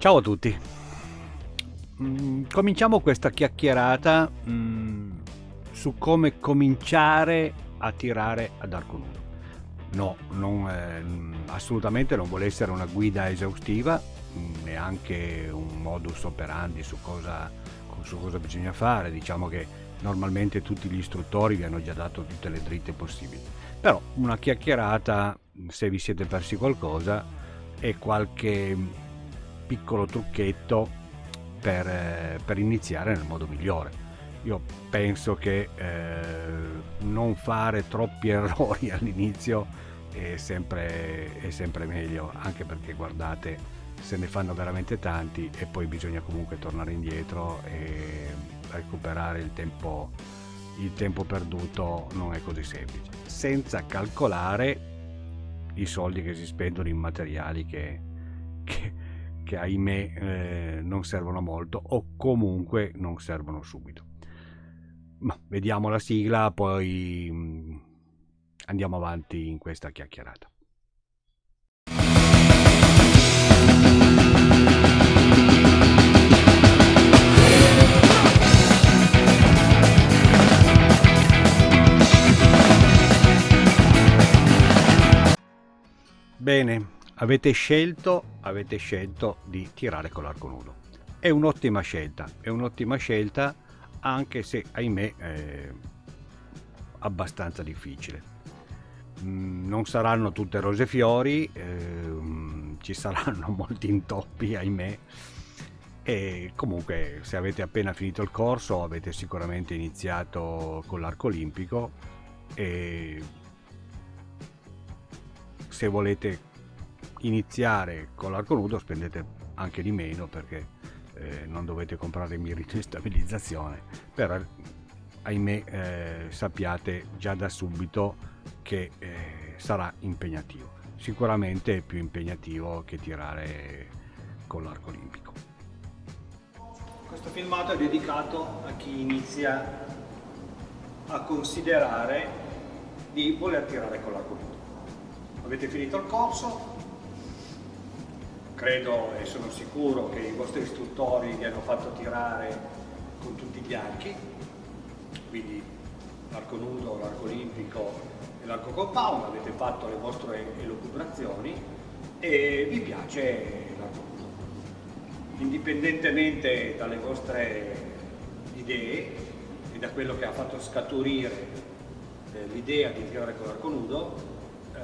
Ciao a tutti. Mm, cominciamo questa chiacchierata mm, su come cominciare a tirare ad arco nudo. No, non, eh, assolutamente non vuole essere una guida esaustiva, mm, neanche un modus operandi su cosa, su cosa bisogna fare. Diciamo che normalmente tutti gli istruttori vi hanno già dato tutte le dritte possibili. Però una chiacchierata, se vi siete persi qualcosa, e qualche piccolo trucchetto per, eh, per iniziare nel modo migliore. Io penso che eh, non fare troppi errori all'inizio è sempre, è sempre meglio, anche perché guardate, se ne fanno veramente tanti e poi bisogna comunque tornare indietro e recuperare il tempo, il tempo perduto non è così semplice, senza calcolare i soldi che si spendono in materiali che, che, che ahimè eh, non servono molto o comunque non servono subito. Ma vediamo la sigla, poi mh, mm, andiamo avanti in questa chiacchierata. Bene, avete scelto, avete scelto di tirare con l'arco nudo. È un'ottima scelta, è un'ottima scelta anche se ahimè è abbastanza difficile. Mm, non saranno tutte rose e fiori, eh, ci saranno molti intoppi ahimè e comunque se avete appena finito il corso avete sicuramente iniziato con l'arco olimpico e se volete iniziare con l'arco nudo spendete anche di meno perché eh, non dovete comprare mirito di stabilizzazione. Però ahimè eh, sappiate già da subito che eh, sarà impegnativo. Sicuramente più impegnativo che tirare con l'arco olimpico. Questo filmato è dedicato a chi inizia a considerare di voler tirare con l'arco nudo avete finito il corso credo e sono sicuro che i vostri istruttori vi hanno fatto tirare con tutti gli archi, quindi l'arco nudo, l'arco olimpico e l'arco compound, avete fatto le vostre elucubrazioni e vi piace l'arco nudo. Indipendentemente dalle vostre idee e da quello che ha fatto scaturire eh, l'idea di tirare con l'arco nudo, eh,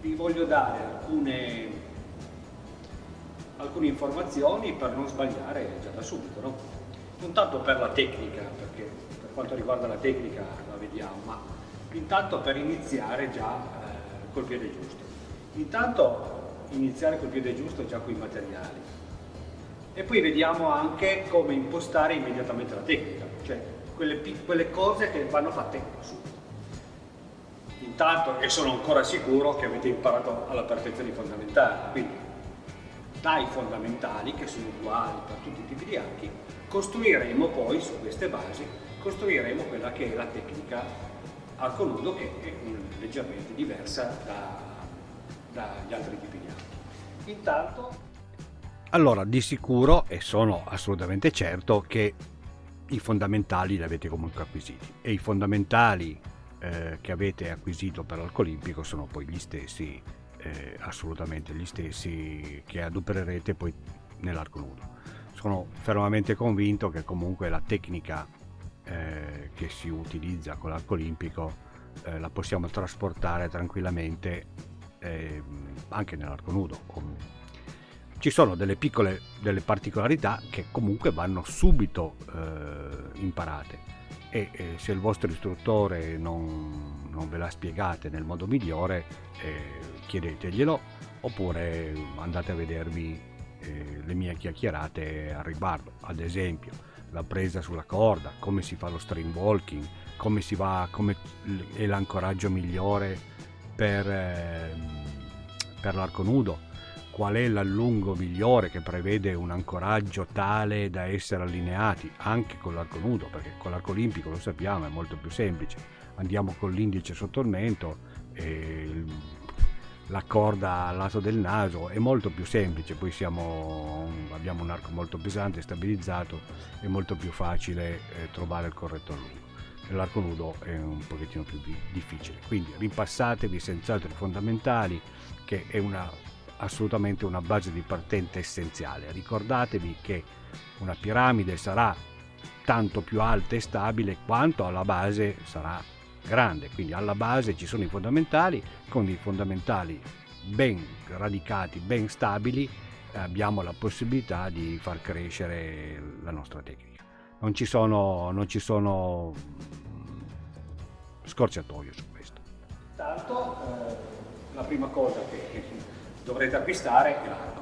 vi voglio dare alcune alcune informazioni per non sbagliare già da subito. No? Non tanto per la tecnica, perché per quanto riguarda la tecnica la vediamo, ma intanto per iniziare già eh, col piede giusto. Intanto iniziare col piede giusto già con i materiali. E poi vediamo anche come impostare immediatamente la tecnica, cioè quelle, quelle cose che vanno fatte subito. Intanto, e sono ancora sicuro che avete imparato alla perfezione i fondamentali, quindi dai fondamentali, che sono uguali per tutti i tipi di archi, costruiremo poi su queste basi, costruiremo quella che è la tecnica arco nudo che è leggermente diversa da, dagli altri tipi di archi. Intanto... Allora, di sicuro, e sono assolutamente certo, che i fondamentali li avete comunque acquisiti e i fondamentali eh, che avete acquisito per l'arco olimpico sono poi gli stessi eh, assolutamente gli stessi che adopererete poi nell'arco nudo. Sono fermamente convinto che comunque la tecnica eh, che si utilizza con l'arco olimpico eh, la possiamo trasportare tranquillamente ehm, anche nell'arco nudo. Ci sono delle piccole delle particolarità che comunque vanno subito eh, imparate e eh, se il vostro istruttore non, non, ve la spiegate nel modo migliore eh, chiedeteglielo oppure andate a vedervi eh, le mie chiacchierate al riguardo ad esempio la presa sulla corda come si fa lo stream walking come si va come è l'ancoraggio migliore per, ehm, per l'arco nudo qual è l'allungo migliore che prevede un ancoraggio tale da essere allineati anche con l'arco nudo, perché con l'arco olimpico lo sappiamo è molto più semplice. Andiamo con l'indice sotto il mento e la corda al lato del naso è molto più semplice, poi siamo, abbiamo un arco molto pesante, stabilizzato, è molto più facile eh, trovare il corretto lungo. L'arco nudo è un pochettino più difficile, quindi ripassatevi senz'altro i fondamentali che è una, assolutamente una base di partenza essenziale. Ricordatevi che una piramide sarà tanto più alta e stabile quanto alla base sarà grande, quindi alla base ci sono i fondamentali, con i fondamentali ben radicati, ben stabili, abbiamo la possibilità di far crescere la nostra tecnica. Non ci sono, non ci sono scorciatoie su questo. Intanto eh, la prima cosa che dovrete acquistare è l'arco.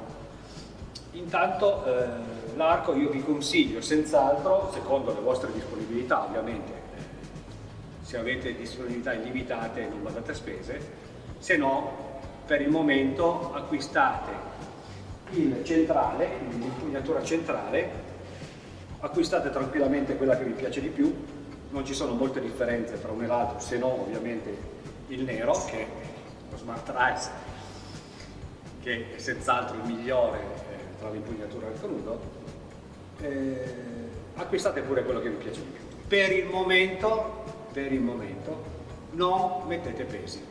Intanto eh, l'arco io vi consiglio senz'altro, secondo le vostre disponibilità ovviamente, se avete disponibilità illimitate non badate a spese, se no per il momento acquistate il centrale, l'impugnatura centrale, acquistate tranquillamente quella che vi piace di più, non ci sono molte differenze tra un e l'altro, se no ovviamente il nero che è lo Smart Rise, che è senz'altro il migliore eh, tra l'impugnatura e il crudo, eh, acquistate pure quello che vi piace di più. Per il momento per il momento, non mettete pesi,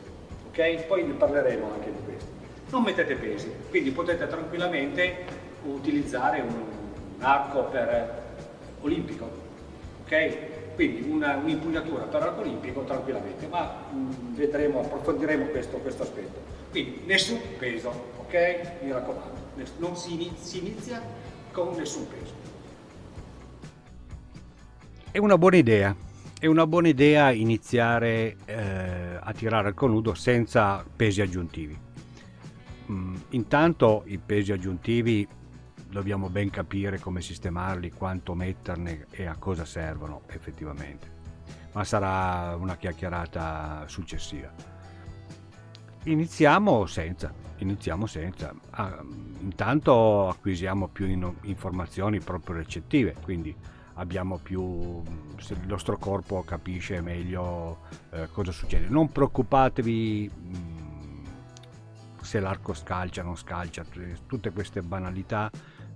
ok? Poi ne parleremo anche di questo. Non mettete pesi, quindi potete tranquillamente utilizzare un, un arco per olimpico, ok? Quindi un'impugnatura un per arco olimpico tranquillamente, ma mh, mm, vedremo, approfondiremo questo, questo, aspetto. Quindi nessun peso, ok? Mi raccomando, non si inizia, si inizia con nessun peso. È una buona idea, è una buona idea iniziare eh, a tirare al conudo senza pesi aggiuntivi. Mm, intanto i pesi aggiuntivi dobbiamo ben capire come sistemarli, quanto metterne e a cosa servono effettivamente, ma sarà una chiacchierata successiva. Iniziamo senza, iniziamo senza. Ah, intanto acquisiamo più in informazioni proprio recettive, quindi abbiamo più il nostro corpo capisce meglio eh, cosa succede. Non preoccupatevi mh, mm, se l'arco scalcia non scalcia tutte queste banalità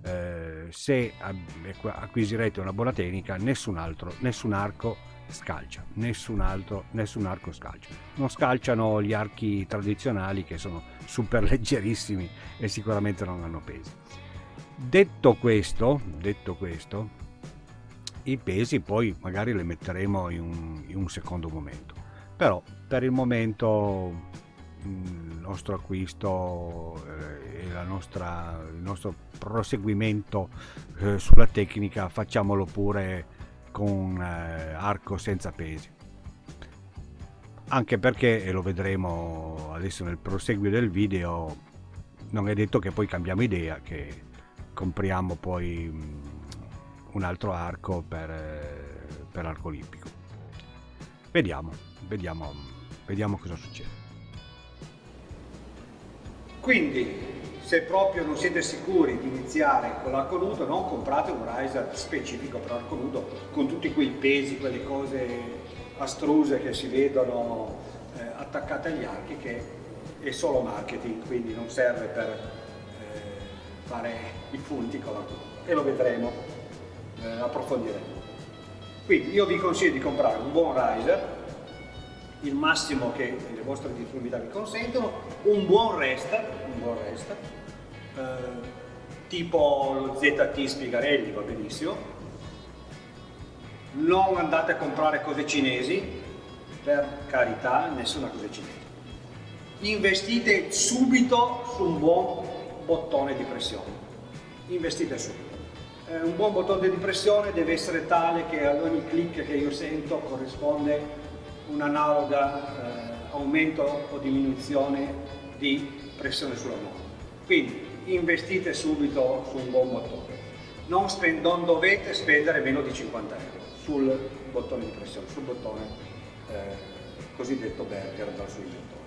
eh, se acquisirete una buona tecnica nessun altro nessun arco scalcia nessun altro nessun arco scalcia. Non scalciano gli archi tradizionali che sono super leggerissimi e sicuramente non hanno pesi. Detto questo detto questo i pesi poi magari li metteremo in un, in un secondo momento. Però per il momento il nostro acquisto eh, e nostra, il nostro proseguimento eh, sulla tecnica facciamolo pure con eh, arco senza pesi. Anche perché e lo vedremo adesso nel proseguio del video non è detto che poi cambiamo idea che compriamo poi un altro arco per, eh, per arco olimpico. Vediamo, vediamo, vediamo cosa succede. Quindi, se proprio non siete sicuri di iniziare con l'arco nudo, non comprate un riser specifico per arco nudo con tutti quei pesi, quelle cose astruse che si vedono eh, attaccate agli archi che è solo marketing, quindi non serve per eh, fare i punti con l'arco nudo e lo vedremo eh, approfondiremo. Quindi io vi consiglio di comprare un buon riser, il massimo che le vostre disponibilità vi consentono, un buon rest, un buon rest eh, tipo lo ZT Spigarelli va benissimo, non andate a comprare cose cinesi, per carità, nessuna cosa cinese. Investite subito su un buon bottone di pressione, investite subito eh, un buon bottone di pressione deve essere tale che ad ogni clic che io sento corrisponde un analoga eh, aumento o diminuzione di pressione sulla nuova. Quindi investite subito su un buon bottone. Non, non, dovete spendere meno di 50 euro sul bottone di pressione, sul bottone eh, cosiddetto Berger dal suo iniettore.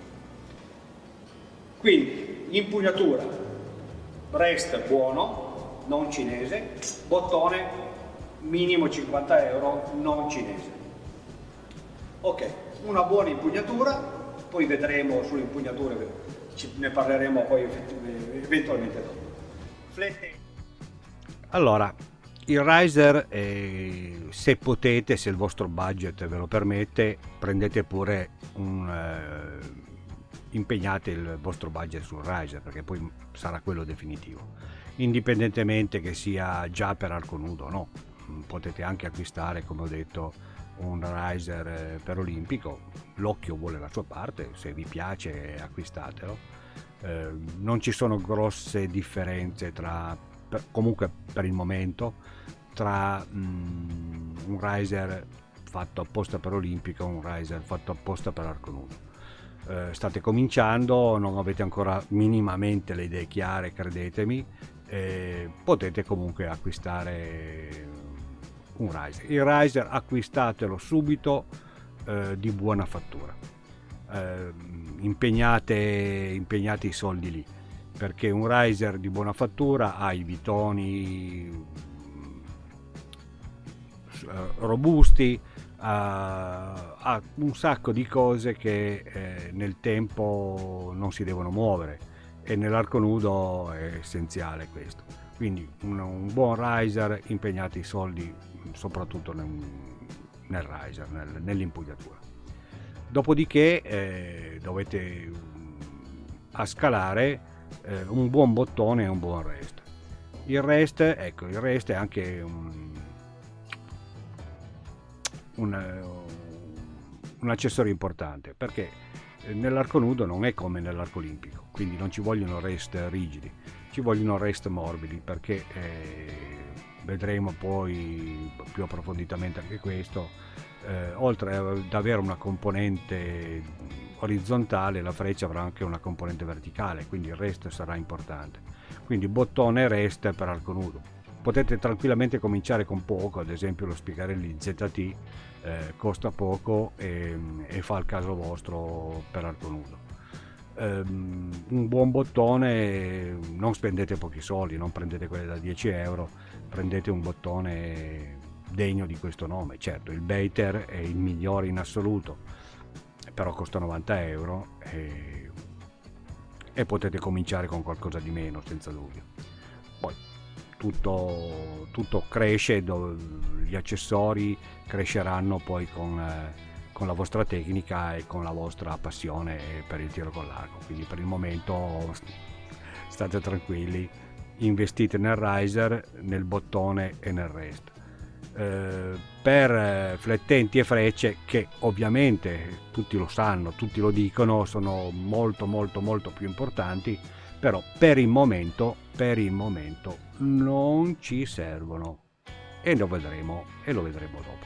Quindi impugnatura, rest buono, non cinese, bottone minimo 50 euro non cinese. Ok, una buona impugnatura, poi vedremo sulle impugnature ne parleremo poi eventualmente dopo. Flette. Allora, il riser, eh, se potete, se il vostro budget ve lo permette, prendete pure un... Eh, impegnate il vostro budget sul riser perché poi sarà quello definitivo indipendentemente che sia già per arco nudo o no. Potete anche acquistare come ho detto un riser eh, per olimpico. L'occhio vuole la sua parte se vi piace acquistatelo. Eh, non ci sono grosse differenze tra per, comunque per il momento tra mm, un riser fatto apposta per olimpico e un riser fatto apposta per arco nudo. Eh, state cominciando non avete ancora minimamente le idee chiare credetemi eh, potete comunque acquistare un riser. Il riser acquistatelo subito eh, di buona fattura. Eh, impegnate, impegnate i soldi lì perché un riser di buona fattura ha i vitoni eh, robusti ha, un sacco di cose che eh, nel tempo non si devono muovere e nell'arco nudo è essenziale questo. Quindi un, un buon riser impegnate i soldi soprattutto nel, nel riser nel, nell'impugnatura. Dopodiché eh, dovete mm, a scalare eh, un buon bottone e un buon rest. Il rest ecco il rest è anche un, un, un accessorio importante perché nell'arco nudo non è come nell'arco olimpico quindi non ci vogliono rest rigidi ci vogliono rest morbidi perché eh, vedremo poi più approfonditamente anche questo. Eh, oltre ad avere una componente orizzontale la freccia avrà anche una componente verticale quindi il rest sarà importante. Quindi bottone rest per arco nudo. Potete tranquillamente cominciare con poco ad esempio lo Spiegarelli ZT eh, costa poco e, e, fa il caso vostro per arco nudo um, un buon bottone non spendete pochi soldi non prendete quelle da 10 euro prendete un bottone degno di questo nome. Certo, il Bater è il migliore in assoluto, però costa 90 euro e, e potete cominciare con qualcosa di meno, senza dubbio. Tutto, tutto cresce, gli accessori cresceranno poi con, eh, con la vostra tecnica e con la vostra passione per il tiro con l'arco. Quindi per il momento state tranquilli investite nel riser, nel bottone e nel rest. Eh, per eh, flettenti e frecce che ovviamente tutti lo sanno, tutti lo dicono, sono molto molto molto più importanti, però per il momento, per il momento non ci servono e lo vedremo e lo vedremo dopo.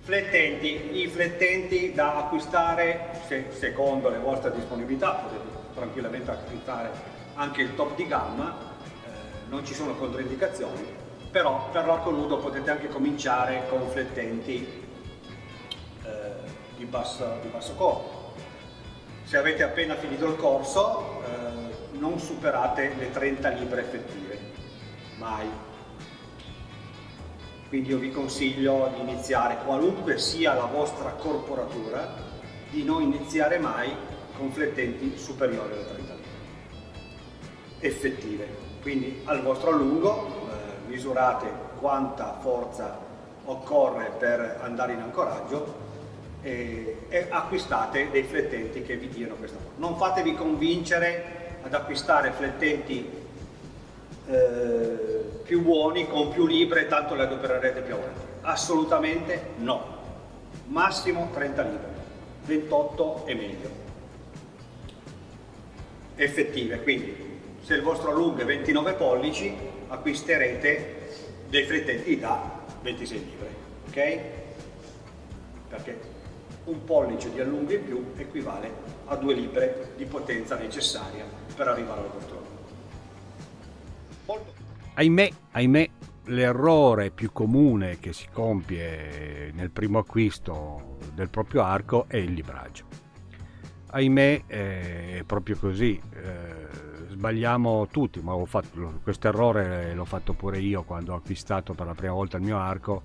Flettenti, i flettenti da acquistare se, secondo le vostre disponibilità, potete tranquillamente acquistare anche il top di gamma non ci sono controindicazioni, però per l'arco nudo potete anche cominciare con flettenti eh, di, basso, di, basso, corpo. Se avete appena finito il corso eh, non superate le 30 libbre effettive, mai. Quindi io vi consiglio di iniziare, qualunque sia la vostra corporatura, di non iniziare mai con flettenti superiori alle 30 libbre effettive quindi al vostro allungo eh, misurate quanta forza occorre per andare in ancoraggio e, e, acquistate dei flettenti che vi diano questa forza. Non fatevi convincere ad acquistare flettenti eh, più buoni, con più libre, tanto le adopererete più avanti. Assolutamente no. Massimo 30 libre, 28 e meglio. Effettive, quindi se il vostro allungo è 29 pollici acquisterete dei flettenti da 26 libre ok? perché un pollice di allungo in più equivale a 2 libre di potenza necessaria per arrivare al vostro allungo ahimè, ahimè l'errore più comune che si compie nel primo acquisto del proprio arco è il libraggio. Ahimè è proprio così. Eh, sbagliamo tutti, ma questo errore l'ho fatto pure io quando ho acquistato per la prima volta il mio arco,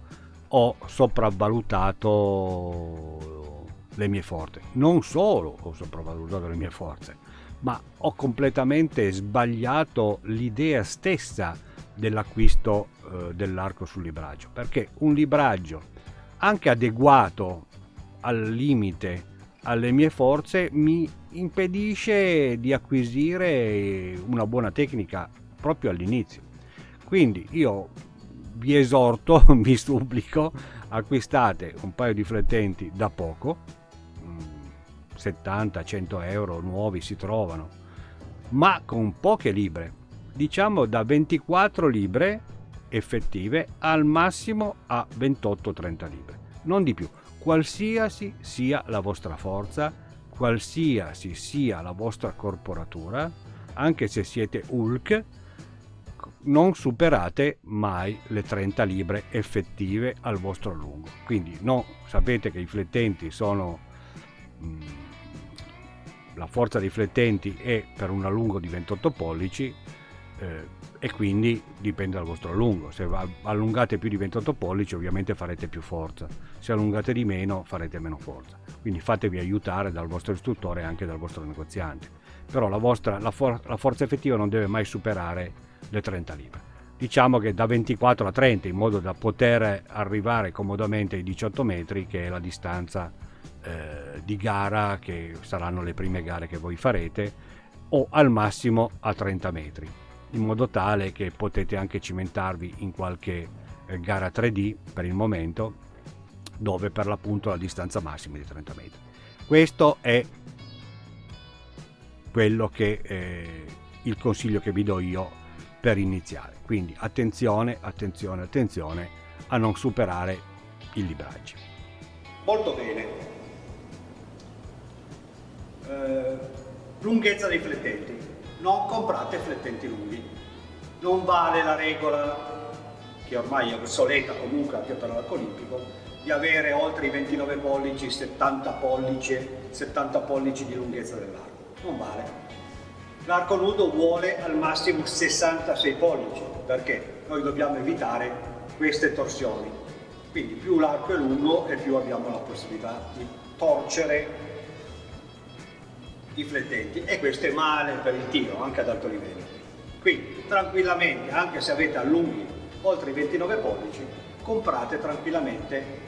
ho sopravvalutato le mie forze. Non solo ho sopravvalutato le mie forze, ma ho completamente sbagliato l'idea stessa dell'acquisto eh, dell'arco sul libraggio, perché un libraggio anche adeguato al limite alle mie forze mi impedisce di acquisire una buona tecnica proprio all'inizio. Quindi io vi esorto, vi supplico, acquistate un paio di flettenti da poco, 70-100 mm, euro nuovi si trovano, ma con poche libre, diciamo da 24 libre effettive al massimo a 28-30 libre, non di più qualsiasi sia la vostra forza, qualsiasi sia la vostra corporatura, anche se siete Hulk, non superate mai le 30 libre effettive al vostro lungo. Quindi no, sapete che i flettenti sono... Mh, mm, la forza dei flettenti è per un allungo di 28 pollici, eh, e quindi dipende dal vostro allungo. Se allungate più di 28 pollici ovviamente farete più forza, se allungate di meno farete meno forza. Quindi fatevi aiutare dal vostro istruttore e anche dal vostro negoziante. Però la, vostra, la, for la forza effettiva non deve mai superare le 30 libbre. Diciamo che da 24 a 30 in modo da poter arrivare comodamente ai 18 metri che è la distanza eh, di gara che saranno le prime gare che voi farete o al massimo a 30 metri in modo tale che potete anche cimentarvi in qualche eh, gara 3D per il momento dove per l'appunto la distanza massima è di 30 metri. Questo è quello che eh, il consiglio che vi do io per iniziare. Quindi attenzione, attenzione, attenzione a non superare il libraggio. Molto bene. Eh, lunghezza dei flettenti non comprate flettenti lunghi. Non vale la regola, che ormai è obsoleta comunque anche per l'arco olimpico, di avere oltre i 29 pollici, 70 pollici, 70 pollici di lunghezza dell'arco. Non vale. L'arco nudo vuole al massimo 66 pollici, perché noi dobbiamo evitare queste torsioni. Quindi più l'arco è lungo e più abbiamo la possibilità di torcere i flettenti e questo è male per il tiro anche ad alto livello. Quindi tranquillamente, anche se avete allunghi oltre i 29 pollici, comprate tranquillamente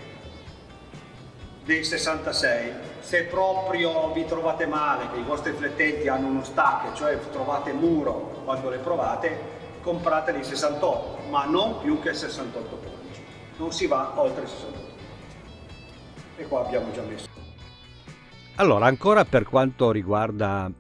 dei 66. Se proprio vi trovate male, che i vostri flettenti hanno uno stack, cioè trovate muro quando le provate, comprate dei 68, ma non più che 68 pollici. Non si va oltre i 68 pollici. E qua abbiamo già messo. Allora, ancora per quanto riguarda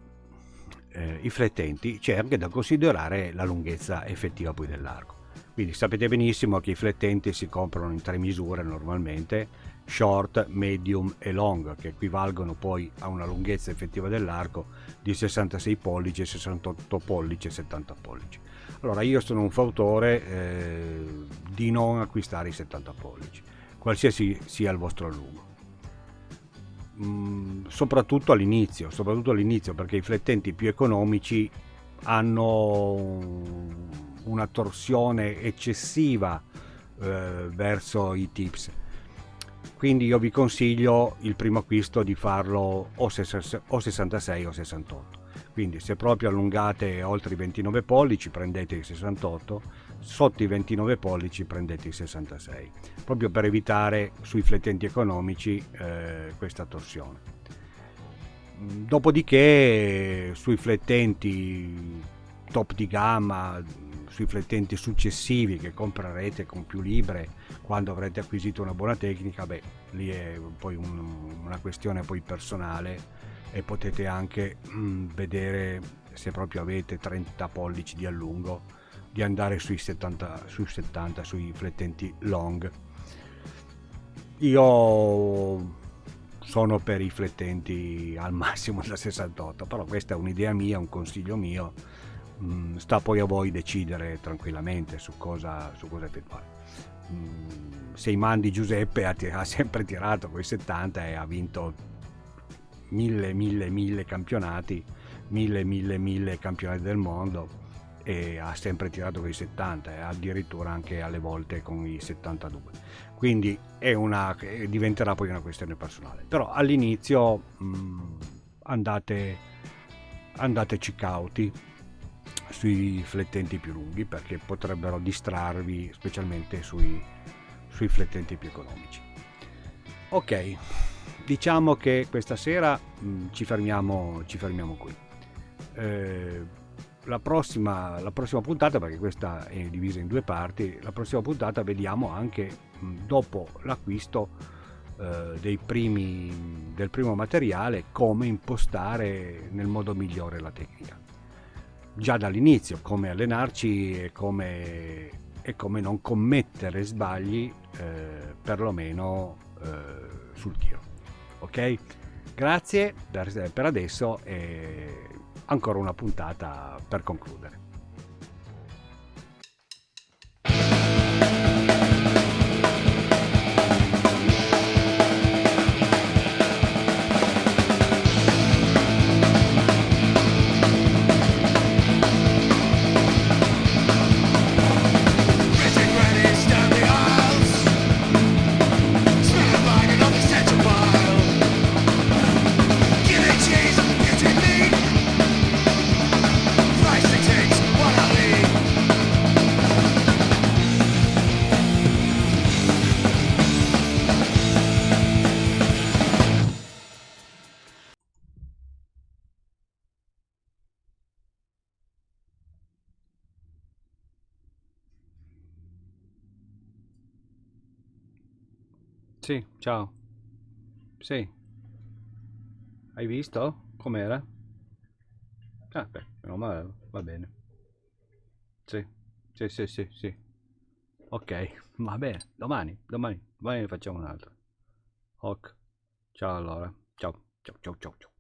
eh, i flettenti, c'è anche da considerare la lunghezza effettiva poi dell'arco. Quindi sapete benissimo che i flettenti si comprano in tre misure normalmente, short, medium e long, che equivalgono poi a una lunghezza effettiva dell'arco di 66 pollici, 68 pollici e 70 pollici. Allora io sono un fautore eh, di non acquistare i 70 pollici, qualsiasi sia il vostro allungo soprattutto all'inizio, soprattutto all'inizio perché i flettenti più economici hanno una torsione eccessiva eh, verso i tips. Quindi io vi consiglio il primo acquisto di farlo o, 66 o 68 quindi se proprio allungate oltre i 29 pollici prendete i 68 sotto i 29 pollici prendete i 66 proprio per evitare sui flettenti economici eh, questa torsione. Dopodiché sui flettenti top di gamma sui flettenti successivi che comprerete con più libre quando avrete acquisito una buona tecnica beh lì è poi un, una questione poi personale e potete anche mm, vedere se proprio avete 30 pollici di allungo di andare sui 70, sui 70 sui flettenti long. Io sono per i flettenti al massimo da 68 però questa è un'idea mia un consiglio mio. Mm, sta poi a voi decidere tranquillamente su cosa, su cosa effettuare mm, se i mandi Giuseppe ha, ha sempre tirato quei 70 e ha vinto mille, mille, mille campionati, mille, mille, mille campionati del mondo e ha sempre tirato con i 70 e addirittura anche alle volte con i 72 quindi una, diventerà poi una questione personale però all'inizio mh, andate andateci cauti sui flettenti più lunghi perché potrebbero distrarvi specialmente sui, sui flettenti più economici. Ok, diciamo che questa sera mh, mm, ci, fermiamo, ci fermiamo qui. Eh, la prossima, la prossima puntata, perché questa è divisa in due parti, la prossima puntata vediamo anche dopo l'acquisto eh, primi, del primo materiale come impostare nel modo migliore la tecnica. Già dall'inizio come allenarci e come, e come non commettere sbagli eh, perlomeno eh, sul tiro. Ok? Grazie per adesso e ancora una puntata per concludere. Sì, ciao. Sì. Hai visto? Com'era? Ah, beh, meno male, va bene. Sì, sì, sì, sì, sì. Ok, va bene. Domani, domani, domani ne facciamo un altro. Ok. Ciao allora. Ciao, ciao, ciao, ciao, ciao.